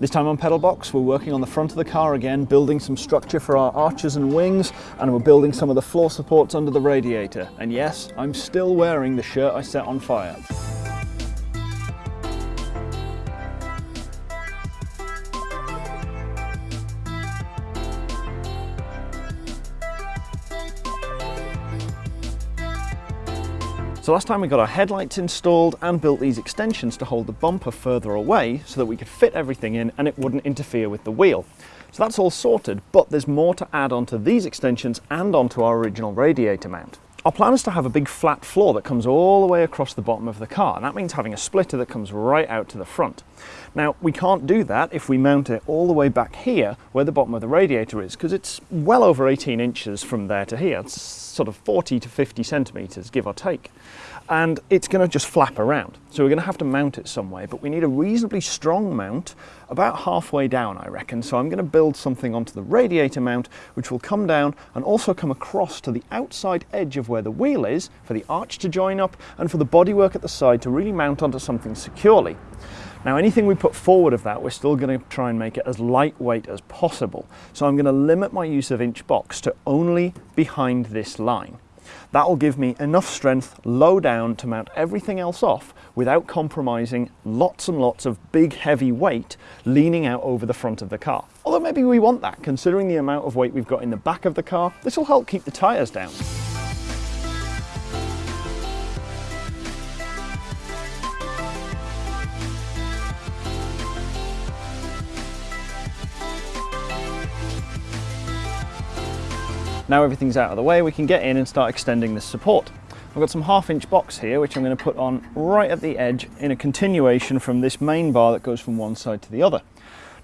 This time on Pedalbox, we're working on the front of the car again, building some structure for our arches and wings, and we're building some of the floor supports under the radiator. And yes, I'm still wearing the shirt I set on fire. So last time we got our headlights installed and built these extensions to hold the bumper further away so that we could fit everything in and it wouldn't interfere with the wheel. So that's all sorted, but there's more to add onto these extensions and onto our original radiator mount. Our plan is to have a big flat floor that comes all the way across the bottom of the car, and that means having a splitter that comes right out to the front. Now, we can't do that if we mount it all the way back here where the bottom of the radiator is, because it's well over 18 inches from there to here. It's sort of 40 to 50 centimetres, give or take and it's going to just flap around. So we're going to have to mount it some way, but we need a reasonably strong mount about halfway down, I reckon. So I'm going to build something onto the radiator mount, which will come down and also come across to the outside edge of where the wheel is for the arch to join up and for the bodywork at the side to really mount onto something securely. Now anything we put forward of that, we're still going to try and make it as lightweight as possible. So I'm going to limit my use of inch box to only behind this line. That will give me enough strength low down to mount everything else off without compromising lots and lots of big heavy weight leaning out over the front of the car. Although maybe we want that considering the amount of weight we've got in the back of the car, this will help keep the tyres down. Now everything's out of the way, we can get in and start extending this support. I've got some half inch box here, which I'm going to put on right at the edge in a continuation from this main bar that goes from one side to the other.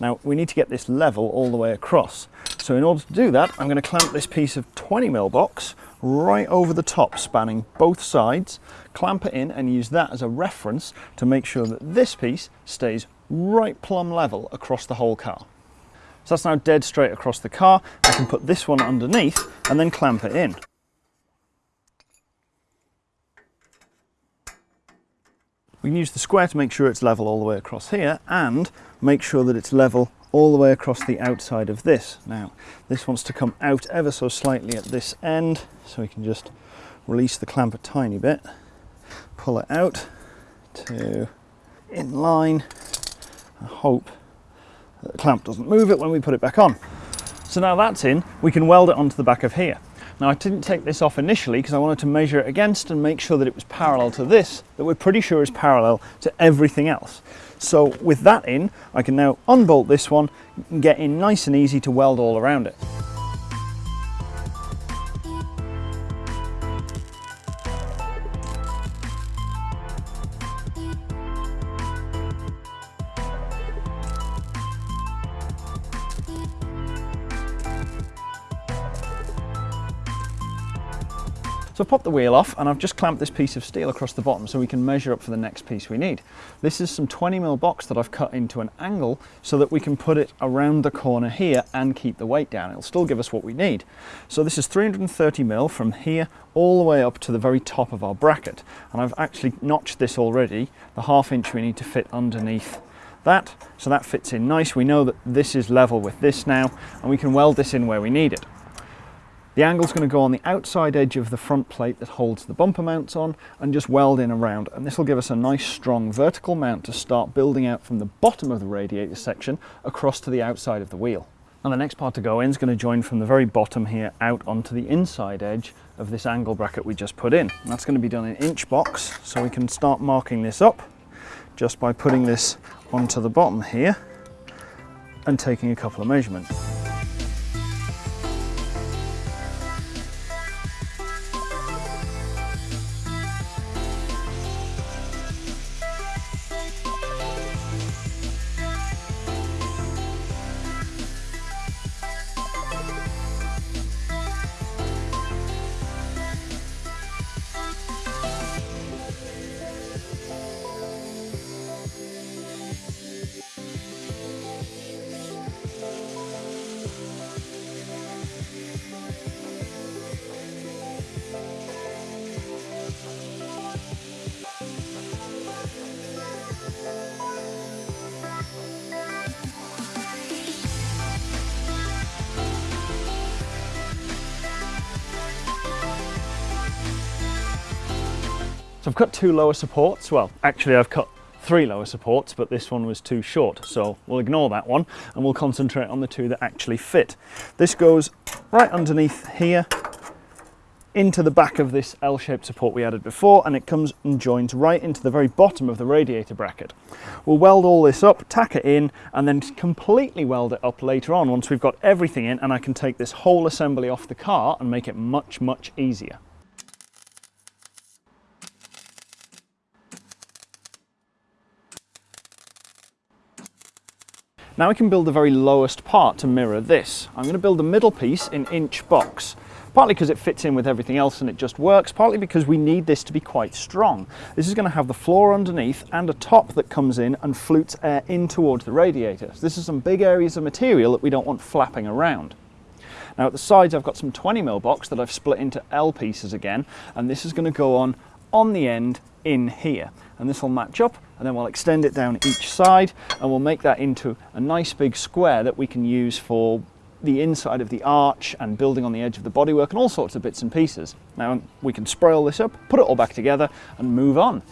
Now we need to get this level all the way across. So in order to do that, I'm going to clamp this piece of 20 mil box right over the top, spanning both sides, clamp it in and use that as a reference to make sure that this piece stays right plumb level across the whole car. So that's now dead straight across the car. I can put this one underneath and then clamp it in. We can use the square to make sure it's level all the way across here and make sure that it's level all the way across the outside of this. Now, this wants to come out ever so slightly at this end, so we can just release the clamp a tiny bit, pull it out to in line, I hope the clamp doesn't move it when we put it back on. So now that's in, we can weld it onto the back of here. Now I didn't take this off initially because I wanted to measure it against and make sure that it was parallel to this, that we're pretty sure is parallel to everything else. So with that in, I can now unbolt this one and get in nice and easy to weld all around it. So I've popped the wheel off and I've just clamped this piece of steel across the bottom so we can measure up for the next piece we need. This is some 20mm box that I've cut into an angle so that we can put it around the corner here and keep the weight down. It'll still give us what we need. So this is 330mm from here all the way up to the very top of our bracket. And I've actually notched this already, the half inch we need to fit underneath that. So that fits in nice. We know that this is level with this now and we can weld this in where we need it. The angle's going to go on the outside edge of the front plate that holds the bumper mounts on and just weld in around and this will give us a nice strong vertical mount to start building out from the bottom of the radiator section across to the outside of the wheel. And the next part to go in is going to join from the very bottom here out onto the inside edge of this angle bracket we just put in. And that's going to be done in inch box so we can start marking this up just by putting this onto the bottom here and taking a couple of measurements. So I've cut two lower supports. Well, actually I've cut three lower supports, but this one was too short. So we'll ignore that one and we'll concentrate on the two that actually fit. This goes right underneath here into the back of this L-shaped support we added before and it comes and joins right into the very bottom of the radiator bracket. We'll weld all this up, tack it in and then completely weld it up later on once we've got everything in and I can take this whole assembly off the car and make it much, much easier. Now we can build the very lowest part to mirror this. I'm going to build the middle piece in inch box partly because it fits in with everything else and it just works, partly because we need this to be quite strong. This is going to have the floor underneath and a top that comes in and flutes air in towards the radiator. So this is some big areas of material that we don't want flapping around. Now at the sides I've got some 20mm box that I've split into L pieces again and this is going to go on on the end in here and this will match up and then we'll extend it down each side and we'll make that into a nice big square that we can use for the inside of the arch and building on the edge of the bodywork and all sorts of bits and pieces. Now we can spray all this up, put it all back together and move on.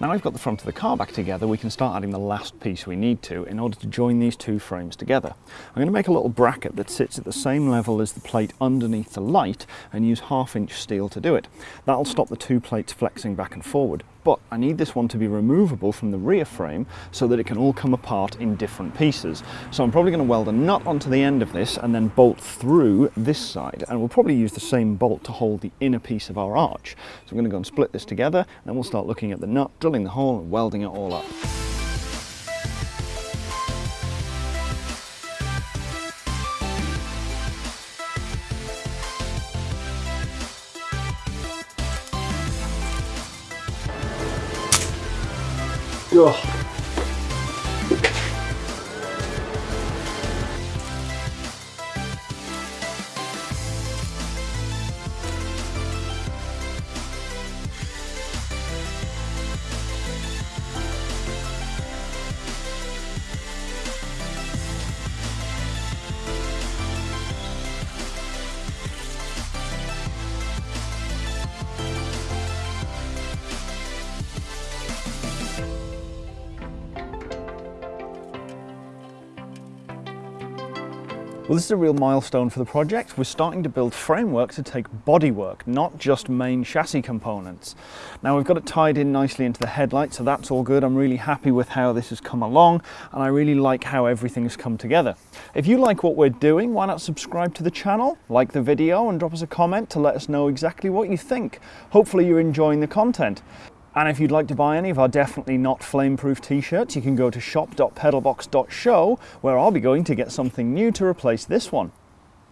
Now I've got the front of the car back together, we can start adding the last piece we need to in order to join these two frames together. I'm going to make a little bracket that sits at the same level as the plate underneath the light and use half inch steel to do it. That'll stop the two plates flexing back and forward but I need this one to be removable from the rear frame so that it can all come apart in different pieces. So I'm probably going to weld a nut onto the end of this and then bolt through this side and we'll probably use the same bolt to hold the inner piece of our arch. So I'm going to go and split this together and then we'll start looking at the nut, drilling the hole and welding it all up. Ugh. Well, this is a real milestone for the project. We're starting to build framework to take bodywork, not just main chassis components. Now we've got it tied in nicely into the headlight, so that's all good. I'm really happy with how this has come along, and I really like how everything has come together. If you like what we're doing, why not subscribe to the channel, like the video, and drop us a comment to let us know exactly what you think. Hopefully you're enjoying the content. And if you'd like to buy any of our Definitely Not Flameproof t-shirts, you can go to shop.pedalbox.show, where I'll be going to get something new to replace this one.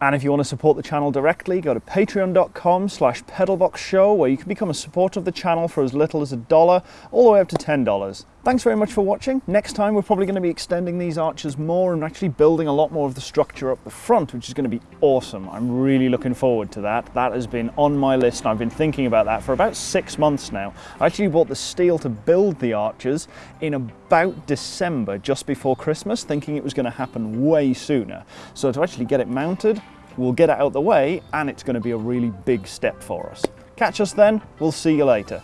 And if you want to support the channel directly, go to patreon.com slash pedalboxshow where you can become a supporter of the channel for as little as a dollar all the way up to $10. Thanks very much for watching. Next time we're probably going to be extending these arches more and actually building a lot more of the structure up the front, which is going to be awesome. I'm really looking forward to that. That has been on my list and I've been thinking about that for about six months now. I actually bought the steel to build the arches in about December, just before Christmas, thinking it was going to happen way sooner. So to actually get it mounted, we'll get it out the way and it's going to be a really big step for us. Catch us then, we'll see you later.